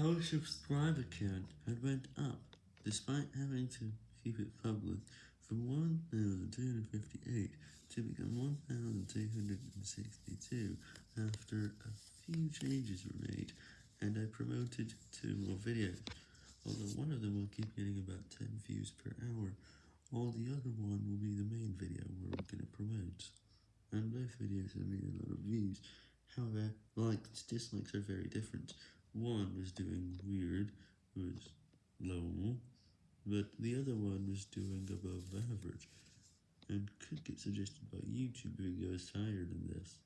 Our subscriber count had went up, despite having to keep it public, from 1,258 to become 1,262 after a few changes were made, and I promoted two more videos, although one of them will keep getting about 10 views per hour, while the other one will be the main video we're going to promote, and both videos have made a lot of views, however, likes dislikes are very different. One was doing weird, was low, but the other one was doing above average, and could get suggested by YouTube goes higher than this.